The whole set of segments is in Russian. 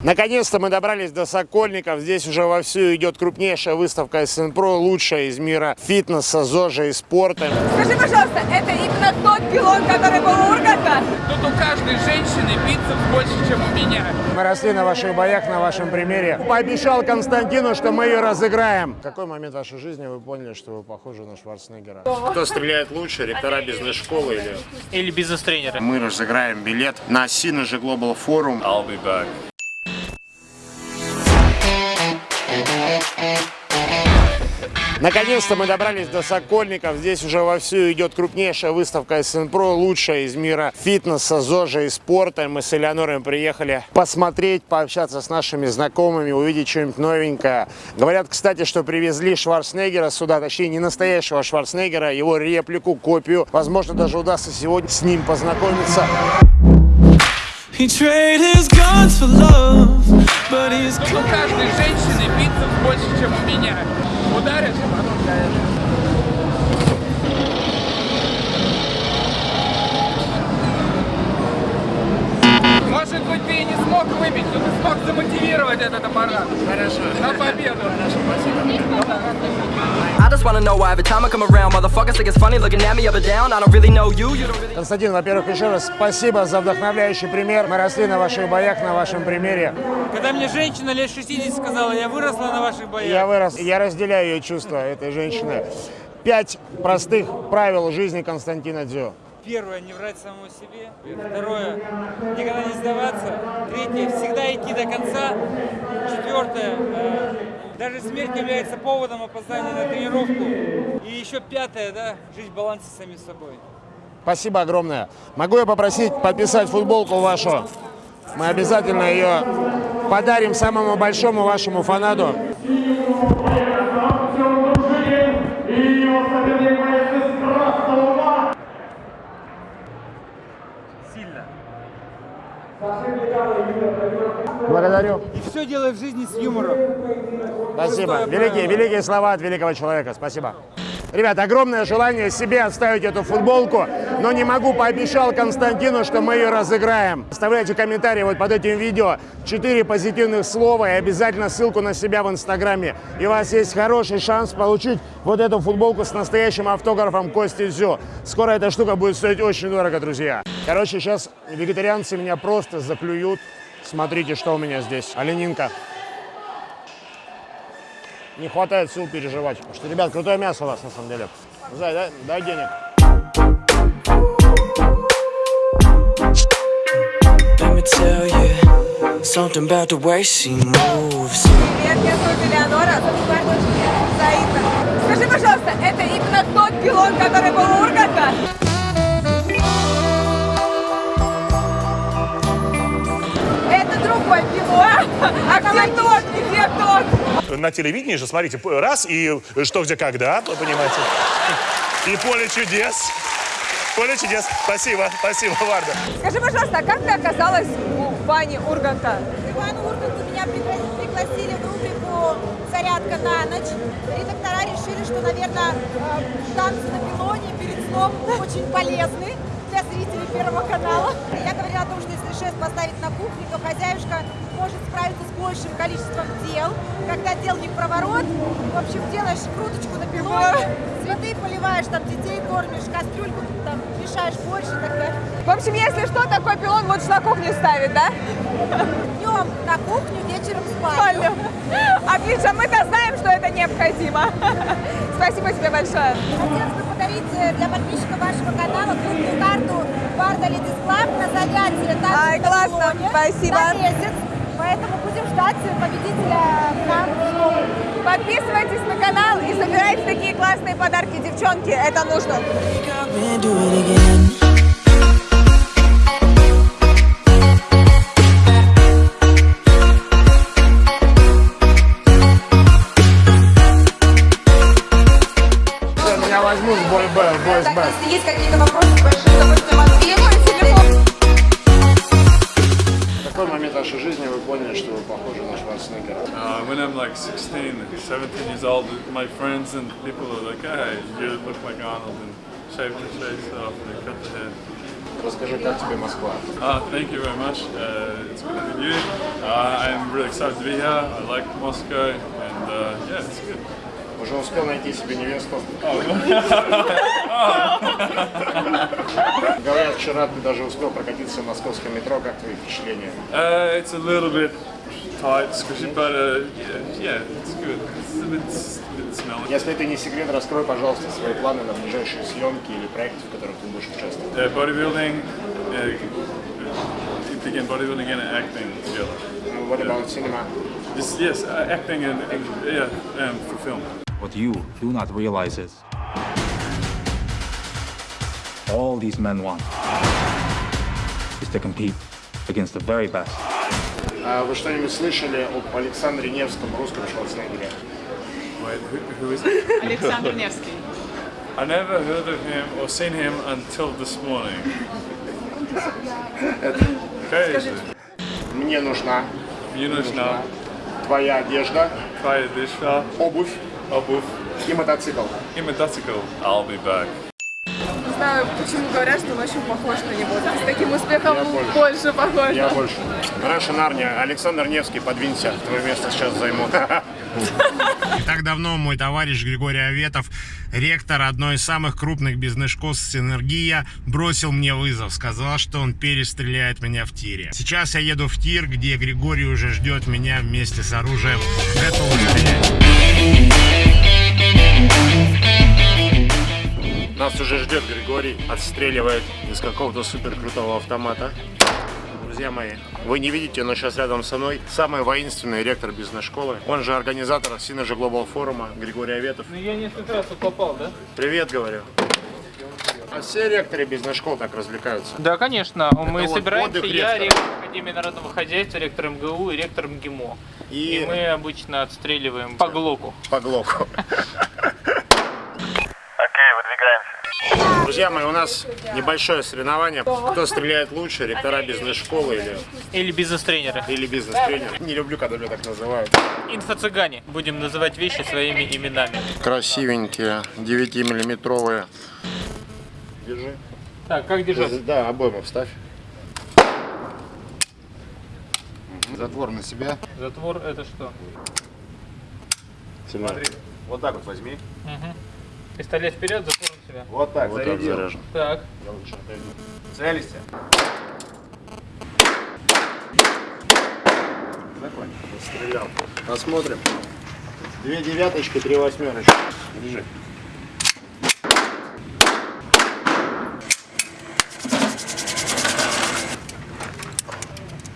Наконец-то мы добрались до Сокольников. Здесь уже вовсю идет крупнейшая выставка СНПРО, лучшая из мира фитнеса, ЗОЖа и спорта. Скажи, пожалуйста, это именно тот пилон, который был у Урганта? Тут у каждой женщины бицепс больше, чем у меня. Мы росли на ваших боях, на вашем примере. Пообещал Константину, что мы ее разыграем. В какой момент вашей жизни вы поняли, что вы похожи на Шварценеггера? Кто стреляет лучше, ректора бизнес-школы или... Или бизнес-тренеры. Мы разыграем билет на Synergy Global Forum. I'll be back. Наконец-то мы добрались до Сокольников. Здесь уже вовсю идет крупнейшая выставка СНПРО, лучшая из мира фитнеса, ЗОЖа и спорта. Мы с Элеонорой приехали посмотреть, пообщаться с нашими знакомыми, увидеть что-нибудь новенькое. Говорят, кстати, что привезли Шварценеггера сюда, точнее не настоящего Шварценеггера, его реплику, копию. Возможно, даже удастся сегодня с ним познакомиться. Wanna know why every time I come around, motherfuckers think it's funny looking at me up and down. I don't really know you, you don't really. Константин, во-первых, еще раз спасибо за вдохновляющий пример. Мы росли на ваших боях, на вашем примере. Когда мне женщина лет 60 сказала, я выросла на ваших боях. Я вырос, я разделяю ее чувства этой женщины. Пять простых правил жизни Константина Дзю. Первое, не врать самому себе. Второе, никогда не сдаваться. Третье, всегда идти до конца. Четвертое, э, даже смерть является поводом опоздания на тренировку. И еще пятое, да, жить в балансе с самим собой. Спасибо огромное. Могу я попросить подписать футболку вашу? Мы обязательно ее подарим самому большому вашему фанату. Благодарю. И все делай в жизни с юмором. Спасибо. Великие, великие слова от великого человека. Спасибо. Ребят, огромное желание себе оставить эту футболку, но не могу, пообещал Константину, что мы ее разыграем. Оставляйте комментарии вот под этим видео. Четыре позитивных слова и обязательно ссылку на себя в Инстаграме. И у вас есть хороший шанс получить вот эту футболку с настоящим автографом Кости Зю. Скоро эта штука будет стоить очень дорого, друзья. Короче, сейчас вегетарианцы меня просто заклюют. Смотрите, что у меня здесь. Оленинка. Не хватает сил переживать. Потому что, ребят, крутое мясо у вас на самом деле. Зай, дай, дай денег. Tell you something about the way she moves. Привет, меня зовут Элеонора, а зовут дочь Заида. Скажи, пожалуйста, это именно тот пилон, который был у Урганта? А где тот? Где тот? на телевидении же, смотрите, раз и что, где, когда, вы понимаете. И поле чудес. Поле чудес. Спасибо, спасибо, Варда. Скажи, пожалуйста, а как ты оказалась в бане Урганта? Иван Ургант меня пригла- пригласили в рубрику «Зарядка на ночь». Редактора решили, что, наверное, э, танцы на пилоне перед сном очень полезны для зрителей Первого канала. Я говорила о том, что если шеф поставить на кухне, то хозяюшка может справиться с большим количеством дел. Когда дел не в проворот, в общем, делаешь круточку на пилоне, цветы поливаешь, там детей кормишь, кастрюльку там мешаешь больше и так далее. В общем, если что, такой пилон лучше на кухне ставить, да? Днем на кухню, вечером в спальню. Отлично, мы-то знаем, что это необходимо. Спасибо тебе большое. Э, для подписчиков вашего канала клубную карту Варда Ladies Club на занятие Ай, классно, пилоне спасибо. На месяц. Поэтому будем ждать победителя к нам в школу. Подписывайтесь на канал и собирайте такие классные подарки, девчонки. Это нужно. В бойс Б. если есть какие-то вопросы, с большим удовольствием ответим. В какой момент вашей жизни вы поняли, что вы похожи на Шварценеггера? Uh, when I'm like 16, 17 years old, my friends and people are like, hey, you look like Arnold, and shave the face off and cut the hair. Расскажи, как тебе Москва? Uh, thank you very much. Uh, it's good to meet you. Uh, I'm really excited to be here. I like Moscow, and uh, yeah, it's good. Уже успел найти себе невесту? Говорят, вчера ты даже успел прокатиться в московском метро. Как твои впечатления? Uh, it's a little bit tight, squishy, but uh, yeah, yeah, it's good. It's a bit, a bit smelly. Если это не секрет, раскрой, пожалуйста, свои планы на ближайшие съемки или проекты, в которых ты будешь участвовать. Uh, bodybuilding, uh, begin bodybuilding and acting together. What about cinema? This, yes, uh, acting and, and yeah, um, for film. What you do not realize is all these men want is to compete against the very best. А вы что-нибудь слышали об Александре Невском, русском Шварценеггере? Александр Невский. I never heard of him or seen him until this morning. Okay, Мне нужна мне нужна твоя одежда, твоя одежда, обувь обувь и мотоцикл. и мотоцикл. I'll be back. Не знаю, почему говорят, что он очень похож на него. С таким успехом Я больше. больше похож. Я больше. Раньше Нарния. Александр Невский, подвинься. Твое место сейчас займу. Не так давно мой товарищ Григорий Аветов, ректор одной из самых крупных бизнес-школ «Синергия», бросил мне вызов. Сказал, что он перестреляет меня в тире. Сейчас я еду в тир, где Григорий уже ждет меня вместе с оружием. Готов стрелять. Нас уже ждет Григорий, отстреливает из какого-то супер крутого автомата. Друзья мои, вы не видите, но сейчас рядом со мной самый воинственный ректор бизнес-школы. Он же организатор Synergy Global форума Григорий Аветов. Ну я несколько раз попал, да? Привет, говорю. А все ректоры бизнес-школ так развлекаются. Да, конечно. Мы вот собираемся, я ректор Академии народного хозяйства, ректор МГУ и ректор МГИМО. И- И, мы обычно отстреливаем по глоку. По глоку. Друзья мои, у нас небольшое соревнование. Кто стреляет лучше, ректора бизнес-школы или, Или бизнес-тренеры. или бизнес-тренер. Не люблю, когда меня так называют. Инфо-цыгане. Будем называть вещи своими именами. Красивенькие, 9-миллиметровые. Держи. Так, как держать? Да, обойму вставь. Затвор на себя. Затвор это что? Сильнее. Вот так вот возьми. Пистолет вперед, затвор на себя. Вот так, Вот так заряжен. Так. Я лучше отойду. Целься. Стрелял. Посмотрим. Две девяточки, три восьмерочки. Держи.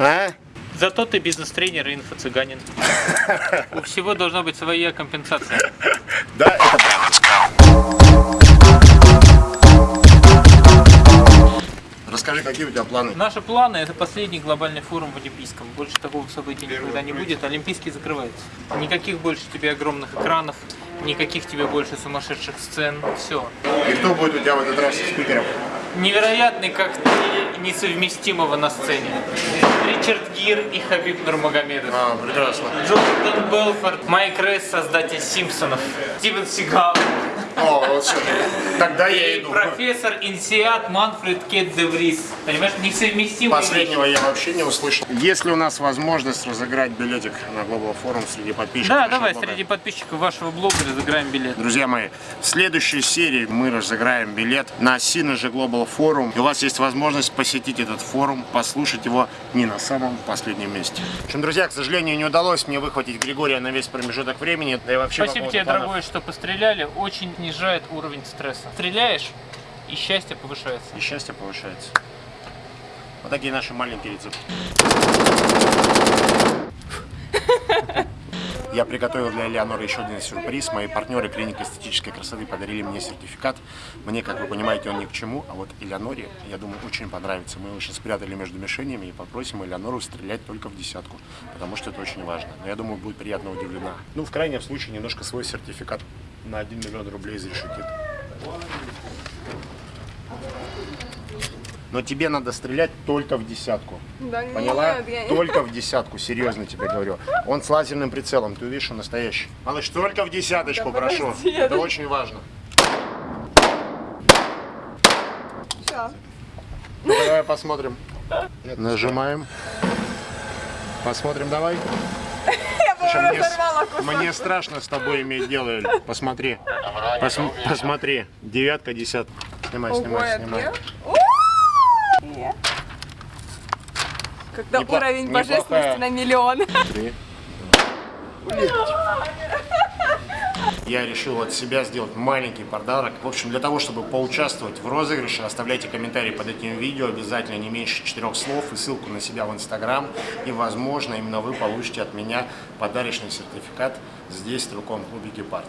А? Зато ты бизнес-тренер и инфо-цыганин. У всего должна быть своя компенсация. Да, это правда. Расскажи, какие у тебя планы? Наши планы это последний глобальный форум в Олимпийском. Больше такого события никогда не будет. Олимпийский закрывается. Никаких больше тебе огромных экранов, никаких тебе больше сумасшедших сцен. Все. И кто будет у тебя в этот раз из спикеров? Невероятный коктейль несовместимого на сцене. Ричард Гир и Хабиб Нурмагомедов. А, прекрасно. Джордан Белфорд, Майк Рейс, создатель Симпсонов, Стивен Сигал О, вот все. Тогда я иду. профессор Инсиат Манфред Кет де Врис. Понимаешь, несовместимые Последнего я вообще не услышал. Есть ли у нас возможность разыграть билетик на Global Forum среди подписчиков? Да, давай, блога? среди подписчиков вашего блога разыграем билет. Друзья мои, в следующей серии мы разыграем билет на Synergy Global Forum. И у вас есть возможность посетить этот форум, послушать его не на самом последнем месте. В общем, друзья, к сожалению, не удалось мне выхватить Григория на весь промежуток времени. Да и вообще по Спасибо поводу тебе, планов. дорогой, что постреляли. Очень снижает уровень стресса. Стреляешь, и счастье повышается. И счастье повышается. Вот такие наши маленькие рецепты. Я приготовил для Элеоноры еще один сюрприз. Мои партнеры клиники эстетической красоты подарили мне сертификат. Мне, как вы понимаете, он ни к чему, а вот Элеоноре, я думаю, очень понравится. Мы его сейчас спрятали между мишенями и попросим Элеонору стрелять только в десятку, потому что это очень важно. Но я думаю, будет приятно удивлена. Ну, в крайнем случае, немножко свой сертификат на 1 миллион рублей изрешетит. Но тебе надо стрелять только в десятку. Да Поняла? нет, я Только в десятку, серьезно тебе говорю. Он с лазерным прицелом, ты увидишь, он настоящий. Малыш, только в десяточку, Да прошу. подожди, Это очень важно. Всё. Ну, давай посмотрим. Нажимаем. Посмотрим, давай. Слушай, мне, мне страшно с тобой иметь дело. Посмотри. Пос- посмотри. Девятка, десятка. Снимай, снимай, снимай. две. У-у-у! Когда Непло- уровень неплохая. божественности на миллион. Три. Я решил от себя сделать маленький подарок. В общем, для того, чтобы поучаствовать в розыгрыше, оставляйте комментарии под этим видео, обязательно не меньше четырех слов и ссылку на себя в Инстаграм. И, возможно, именно вы получите от меня подарочный сертификат здесь, в стрелковом клубе «Гепард».